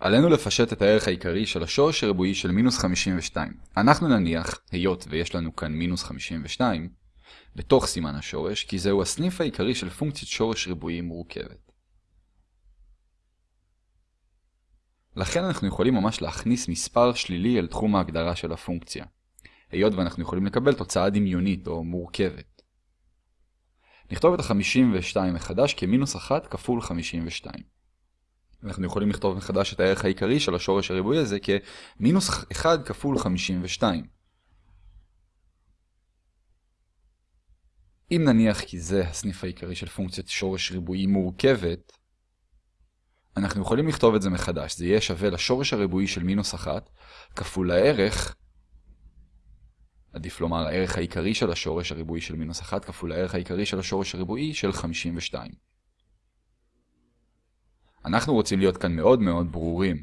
עלינו לפשט את הערך העיקרי של השורש הריבועי של מינוס 52. אנחנו נניח, היות ויש לנו כאן מינוס 52, בתוך סימן השורש, כי זהו הסניף העיקרי של פונקציית שורש ריבועי מורכבת. לכן אנחנו יכולים ממש להכניס מספר שלילי אל תחום ההגדרה של הפונקציה, היות ואנחנו יכולים לקבל תוצאה דמיונית או מורכבת. נכתוב את ה-52 מחדש כמינוס 1 כפול 52. אנחנו יכולים לכתוב מחדש את הערך העיקרי של השורש הריבועי הזה כמינוס 1 כפול 52. אם נניח כי זה הסניף העיקרי של פונקציית שורש ריבועי מורכבת, אנחנו יכולים לכתוב את זה מחדש. זה יהיה שווה לשורש הריבועי של מינוס 1 כפול הערך, עדיף לומר הערך העיקרי של השורש הריבועי של מינוס 1 כפול הערך העיקרי של השורש הריבועי של 52. אנחנו רוצים להיות כאן מאוד מאוד ברורים.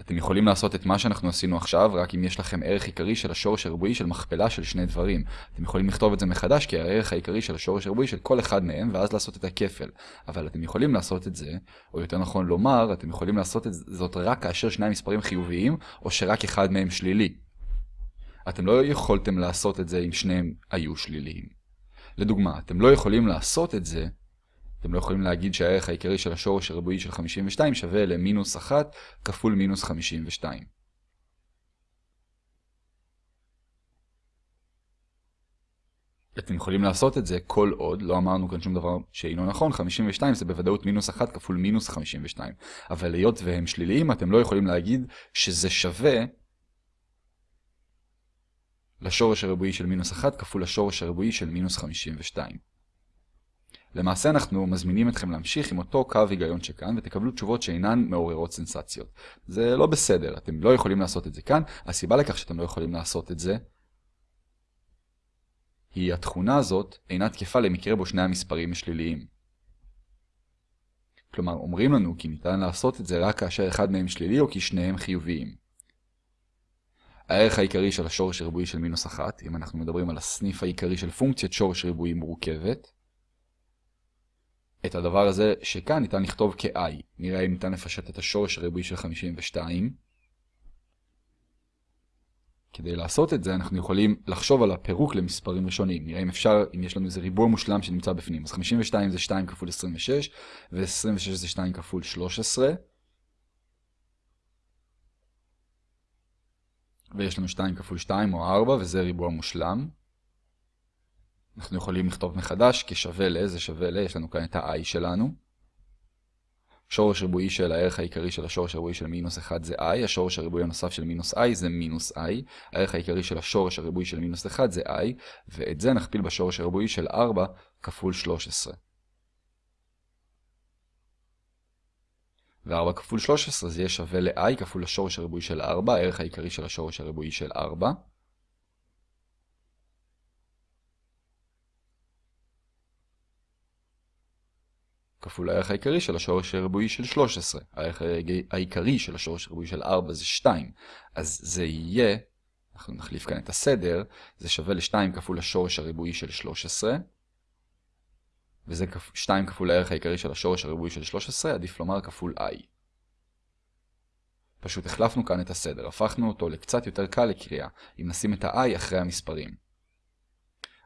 אתם יכולים לעשות את מה שאנחנו עשינו עכשיו, רק אם יש לכם ערך עיקרי של השורש הריבועי של מכפלה של שני דברים. אתם יכולים לכתוב את זה מחדש כי הערך העיקרי של השורש הריבועי של כל אחד מהם, ואז לעשות את הכפל. אבל אתם יכולים לעשות את זה, או יותר נכון לומר, אתם יכולים לעשות את זאת רק כאשר שני המספרים חיוביים, או שרק אחד מהם שלילי. אתם לא יכולתם לעשות את זה אם שניהם היו שליליים. לדוגמה, אתם לא יכולים לעשות את זה אתם לא יכולים להגיד שהערך העיקרי של השורש הריבועי של 52 שווה למינוס 1 כפול מינוס 52. אתם יכולים לעשות את זה כל עוד, לא אמרנו כאן שום דבר שאינו נכון, 52 זה בוודאות מינוס 1 כפול מינוס 52. אבל היות והם שליליים, אתם לא יכולים להגיד שזה שווה לשורש הריבועי של מינוס 1 כפול לשורש הריבועי של מינוס 52. למעשה אנחנו מזמינים אתכם להמשיך עם אותו קו היגיון שכאן ותקבלו תשובות שאינן מעוררות סנסציות. זה לא בסדר, אתם לא יכולים לעשות את זה כאן. הסיבה לכך שאתם לא יכולים לעשות את זה היא התכונה הזאת אינה תקפה למקרה בו שני המספרים שליליים. כלומר, אומרים לנו כי ניתן לעשות את זה רק כאשר אחד מהם שלילי או כי שניהם חיוביים. הערך העיקרי של השורש הריבועי של מינוס אחת, אם אנחנו מדברים על הסניף העיקרי של פונקציית שורש ריבועי מורכבת, את הדבר הזה שכאן ניתן לכתוב כ-i. נראה אם ניתן לפשט את השורש הריבועי של 52. כדי לעשות את זה אנחנו יכולים לחשוב על הפירוק למספרים ראשונים. נראה אם אפשר, אם יש לנו איזה ריבוע מושלם שנמצא בפנים. אז 52 זה 2 כפול 26, ו-26 זה 2 כפול 13. ויש לנו 2 כפול 2 או 4, וזה ריבוע מושלם. אנחנו יכולים לכתוב מחדש כשווה זה שווה ל, יש לנו כאן את ה-i שלנו. שורש ריבועי של הערך העיקרי של השורש הריבועי של מינוס 1 זה i, השורש הריבועי הנוסף של מינוס i זה מינוס i, הערך העיקרי של השורש הריבועי של מינוס 1 זה i, ואת זה נכפיל בשורש הריבועי של 4 כפול 13. ו-4 כפול 13 זה יהיה שווה ל-i כפול השורש הריבועי של 4, הערך העיקרי של השורש הריבועי של 4. כפול הערך העיקרי של השורש הריבועי של 13. הערך העיקרי של השורש הריבועי של 4 זה 2. אז זה יהיה, אנחנו נחליף כאן את הסדר, זה שווה ל-2 כפול השורש הריבועי של 13. וזה 2 כפול הערך העיקרי של השורש הריבועי של 13, עדיף לומר כפול i. פשוט החלפנו כאן את הסדר, הפכנו אותו לקצת יותר קל לקריאה, אם נשים את ה-i אחרי המספרים.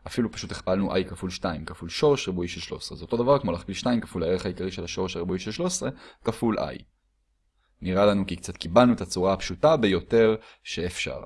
אפילו פשוט הכפלנו i כפול 2 כפול שורש ריבועי של 13. זה אותו דבר כמו להכפיל 2 כפול הערך העיקרי של השורש הריבועי של 13 כפול i. נראה לנו כי קצת קיבלנו את הצורה הפשוטה ביותר שאפשר.